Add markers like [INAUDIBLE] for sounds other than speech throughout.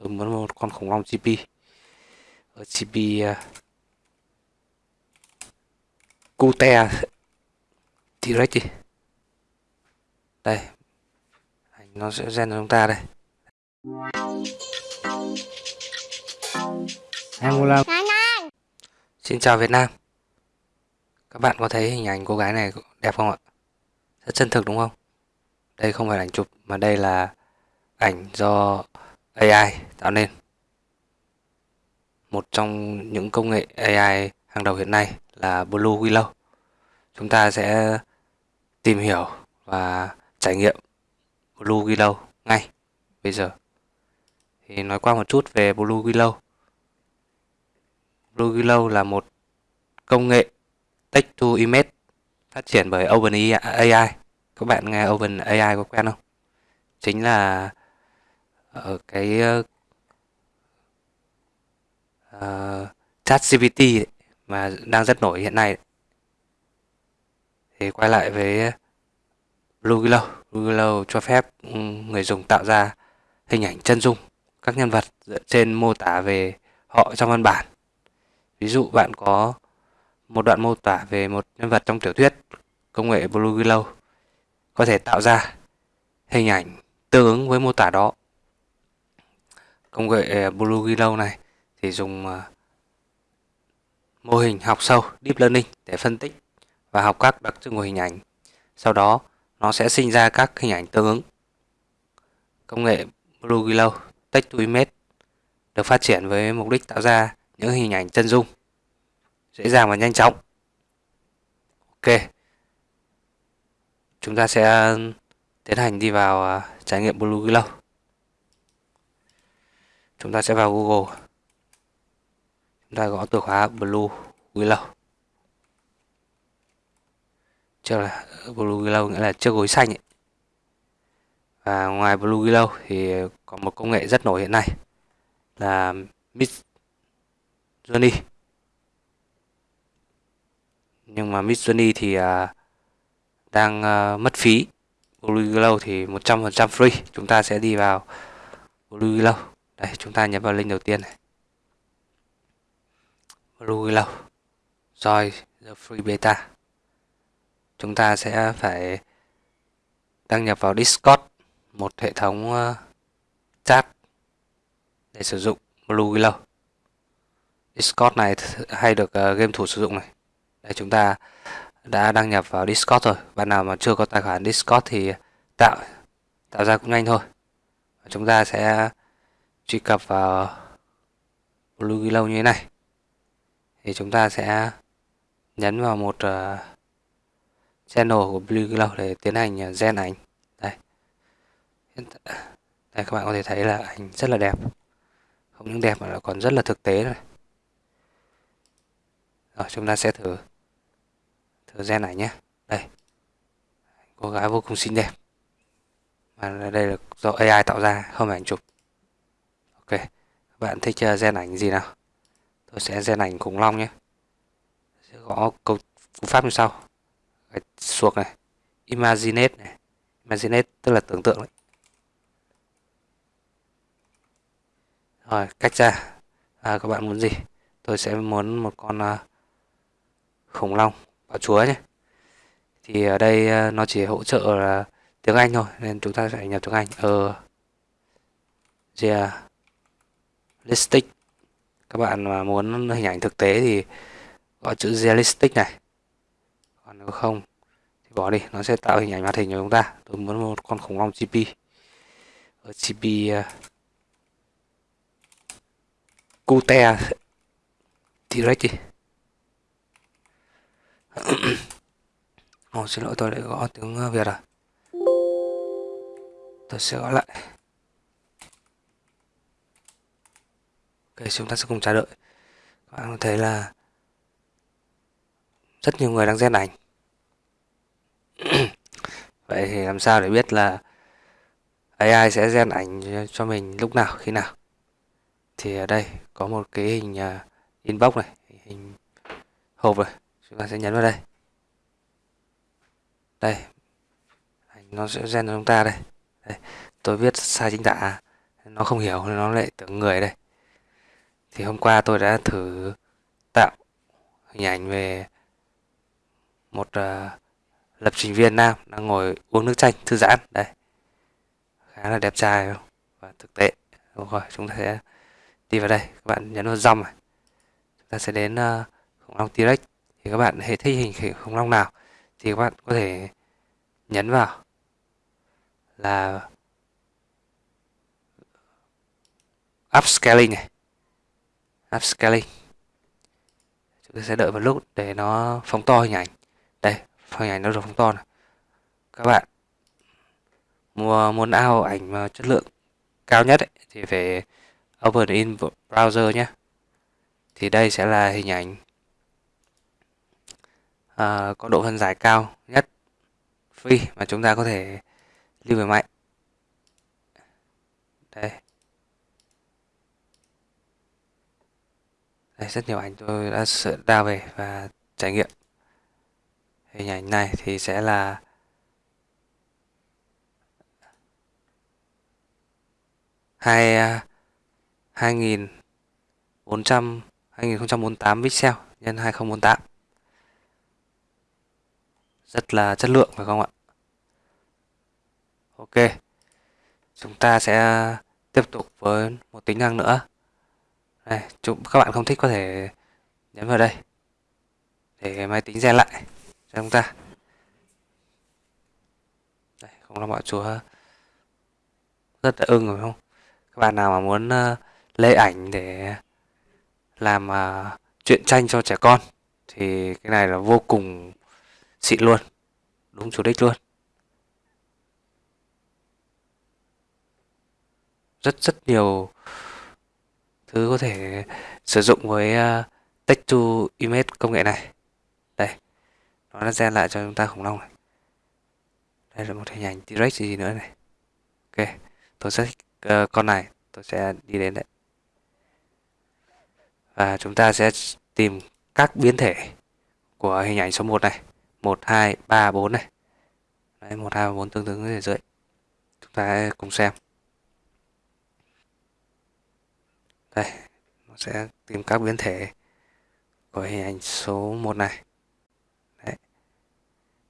tôi muốn một con khủng long GP ở GP uh, Cute. T-Rex đi đây. Nó sẽ gen cho chúng ta đây. Angola Xin chào Việt Nam. Các bạn có thấy hình ảnh cô gái này đẹp không ạ? Rất chân thực đúng không? Đây không phải ảnh chụp mà đây là ảnh do AI tạo nên. Một trong những công nghệ AI hàng đầu hiện nay là Blue Willow. Chúng ta sẽ tìm hiểu và trải nghiệm Blue Willow ngay bây giờ. Thì nói qua một chút về Blue Willow. Blue Willow là một công nghệ text to image phát triển bởi OpenAI. Các bạn nghe OpenAI có quen không? Chính là ở cái ờ, ờ, uh, chat GPT mà đang rất nổi hiện nay. Thì quay lại với Blue Glow Blue Glow cho phép ừ, người dùng tạo ra hình ảnh chân dung các nhân vật dựa trên mô tả về họ trong văn bản. Ví dụ bạn có một đoạn mô tả về một nhân vật trong tiểu thuyết công nghệ Blue Glow có thể tạo ra hình ảnh tương ứng với mô tả đó công nghệ ờ, Blue Willow này thì dùng ờ, mô hình học sâu, Deep Learning để phân tích và học các đặc trưng của hình ảnh sau đó, nó sẽ sinh ra các hình ảnh tương ứng công nghệ Blue Willow Text to Image được phát triển với mục đích tạo ra những hình ảnh chân dung, dễ dàng và nhanh chóng. Ok. Chúng ta sẽ ờ, tiến hành đi vào trải nghiệm Blue Willow. Chúng ta sẽ vào Google. Chúng ta gõ từ khóa Blue Willow. Trước là Blue Willow nghĩa là chiếc gối xanh ấy. Và ngoài Blue Willow thì có một công nghệ rất nổi hiện nay là Mid Journey nhưng mà Midjourney thì à, đang à, mất phí Blue willow thì 100% free chúng ta sẽ đi vào Blue willow đây, chúng ta nhấn vào link đầu tiên này Blue Glow Join the free beta chúng ta sẽ phải đăng nhập vào Discord, một hệ thống ờ, chat để sử dụng Blue Glow Discord này hay được ờ, game thủ sử dụng này đây, chúng ta đã đăng nhập vào Discord rồi. Bạn nào mà chưa có tài khoản Discord thì tạo tạo ra cũng nhanh thôi. Chúng ta sẽ truy cập vào Blue Willow như thế này. Thì chúng ta sẽ nhấn vào một uh, channel của Blue Willow để tiến hành ờ, gen ảnh. Đây. Đây các bạn có thể thấy là ảnh rất là đẹp. Không những đẹp mà còn rất là thực tế này. Rồi chúng ta sẽ thử thử gen này nhé đây cô gái vô cùng xinh đẹp mà đây là do AI tạo ra không phải ảnh chụp ok các bạn thích uh, gen ảnh gì nào? Tôi sẽ gen ảnh khủng long nhé. Sẽ gõ câu cú pháp như sau. Gạch suộc này imaginate này. Imaginate tức là tưởng tượng đấy. Rồi cách ra. À, các bạn muốn gì? Tôi sẽ muốn một con uh, khủng long và chúa nhé. Thì ở đây uh, nó chỉ hỗ trợ là tiếng Anh thôi nên chúng ta sẽ nhập tiếng Anh. Ờ yeah realistic. Các bạn mà muốn hình ảnh thực tế thì gọi chữ realistic này. Còn nếu không thì bỏ đi nó sẽ tạo hình ảnh hoạt hình cho chúng ta. Tôi muốn một con khủng long GP ở GP uh, ờ, Cute. T-Rex đi oh, xin lỗi tôi lại gõ tiếng Việt à? Tôi sẽ gọi lại. Ok, chúng ta sẽ cùng chờ đợi. Các bạn có thấy là Rất nhiều người đang gen ảnh. [CLEARS THROAT] Vậy thì làm sao để biết là AI sẽ gen ảnh cho mình lúc nào, khi nào? Thì ở đây có một cái hình à, inbox này Hình hộp rồi. Chúng ta sẽ nhấn vào đây. Đây. Nó sẽ gen cho chúng ta đây. đây. Tôi viết sai chính tả. Nó không hiểu nó lại tưởng người đây thì hôm qua tôi đã thử tạo hình ảnh về một uh, lập trình viên nam đang ngồi uống nước chanh thư giãn. Đây khá là đẹp trai và thực tế. Đúng rồi chúng ta sẽ đi vào đây. Các bạn nhấn vào dòng này. Chúng ta sẽ đến uh, khủng long T-Rex. Thì các bạn hệ thích hình khủng long nào thì các bạn có thể nhấn vào là upscaling này upscaling chúng ta sẽ đợi một lúc để nó phóng to hình ảnh. Đây hình ảnh nó được phóng to này. Các bạn mua muốn ao ảnh mà chất lượng cao nhất ấy, thì phải open in browser nhé. Thì đây sẽ là hình ảnh uh, có độ phân giải cao nhất free mà chúng ta có thể lưu về máy. Đây. Rất nhiều ảnh tôi đã sợ về và trải nghiệm. Hình ảnh này thì sẽ là hai à, hai nghìn bốn trăm, hai nghìn không trăm bốn tám pixel nhân hai nghìn bốn tám. Rất là chất lượng, phải không ạ? Ok, chúng ta sẽ tiếp tục với một tính năng nữa đây chúng các bạn không thích có thể nhấn vào đây. Để máy tính gen lại cho chúng ta. Đây không là mọi chúa rất là ưng rồi không? Các bạn nào mà muốn ờ, uh, lấy ảnh để làm uh, truyện tranh cho trẻ con thì cái này là vô cùng xịn luôn. Đúng chủ đích luôn. Rất rất nhiều thứ có thể sử dụng với ờ, uh, text to image công nghệ này. Đây nó đã gen lại cho chúng ta khủng long này. Đây là một hình ảnh direct gì nữa này. Ok tôi sẽ uh, con này tôi sẽ đi đến đấy và chúng ta sẽ tìm các biến thể của hình ảnh số 1 này. 1, 2, 3, 4 này. Đấy 1, 2, 4 tương ứng ở dưới chúng ta cùng xem. Đây, nó sẽ tìm các biến thể của hình ảnh số 1 này. Đấy,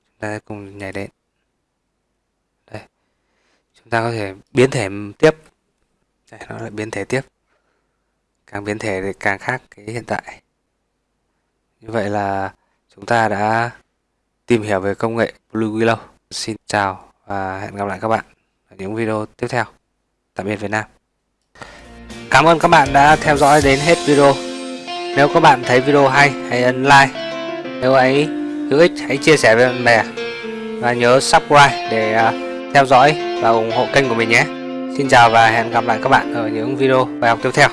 chúng ta cùng nhảy đến đây, chúng ta có thể biến thể tiếp. Đây, nó lại biến thể tiếp. Càng biến thể thì càng khác cái hiện tại. Như vậy là chúng ta đã tìm hiểu về công nghệ Blue Willow. Xin chào và hẹn gặp lại các bạn ở những video tiếp theo. Tạm biệt Việt Nam. Cảm ơn các bạn đã theo dõi đến hết video. Nếu các bạn thấy video hay, hãy ấn like. Nếu ấy hữu ích, hãy chia sẻ với bạn bè. Và nhớ subscribe để à, theo dõi và ủng hộ kênh của mình nhé. Xin chào và hẹn gặp lại các bạn ở những video bài học tiếp theo.